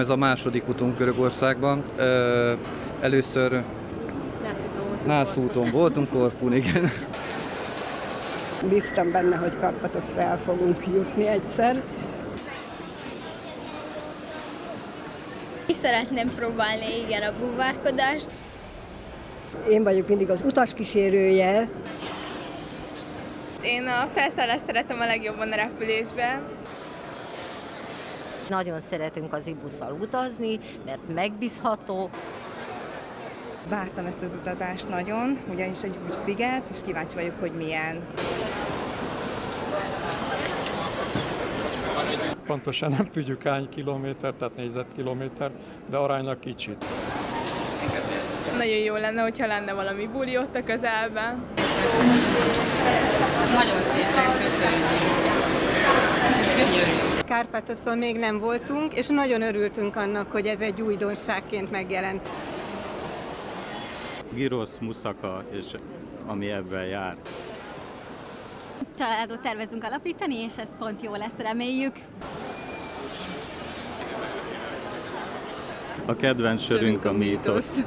Ez a második utunk Görögországban. Először Nászúton voltunk, Korfun, igen. Bíztam benne, hogy Karpatoszra el fogunk jutni egyszer. Is szeretném próbálni, igen, a búvárkodást. Én vagyok mindig az utaskísérője. Én a felszállást szeretem a legjobban a repülésben. Nagyon szeretünk az ibusszal utazni, mert megbízható. Vártam ezt az utazást nagyon, ugyanis egy új sziget, és kíváncsi vagyok, hogy milyen. Pontosan nem tudjuk hány kilométer, tehát négyzetkilométer, de aránylag kicsit. Nagyon jó lenne, hogyha lenne valami buli ott a közelben. Nagyon szépen köszönjük. Kárpátoszon még nem voltunk, és nagyon örültünk annak, hogy ez egy újdonságként megjelent. Girosz, Muszaka és ami ebben jár. Családot tervezünk alapítani, és ez pont jó lesz, reméljük. A kedvenc sörünk a mítosz.